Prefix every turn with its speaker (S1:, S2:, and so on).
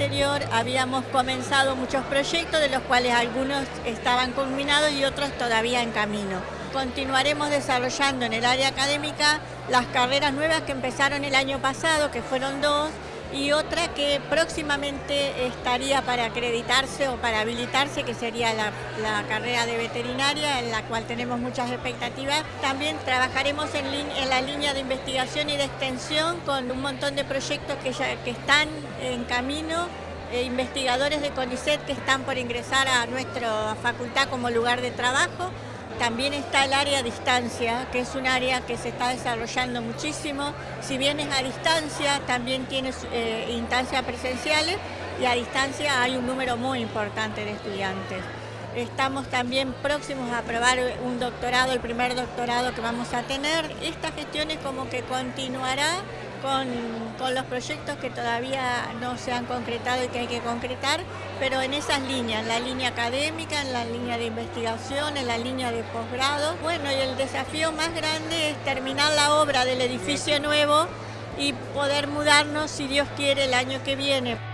S1: anterior habíamos comenzado muchos proyectos, de los cuales algunos estaban culminados y otros todavía en camino. Continuaremos desarrollando en el área académica las carreras nuevas que empezaron el año pasado, que fueron dos, y otra que próximamente estaría para acreditarse o para habilitarse, que sería la, carrera de veterinaria, en la cual tenemos muchas expectativas. También trabajaremos en, la línea de investigación y de extensión con un montón de proyectos que, ya, que están en camino, e investigadores de CONICET que están por ingresar a nuestra facultad como lugar de trabajo. También está el área a distancia, que es un área que se está desarrollando muchísimo. Si bien es a distancia, también tiene eh, instancias presenciales y a distancia hay un número muy importante de estudiantes. Estamos también próximos a aprobar un doctorado, el primer doctorado que vamos a tener. Esta gestión es como que continuará con, con, los proyectos que todavía no se han concretado y que hay que concretar, pero en esas líneas, en la línea académica, en la línea de investigación, en la línea de posgrado. Bueno, y el desafío más grande es terminar la obra del edificio nuevo y poder mudarnos, si Dios quiere, el año que viene.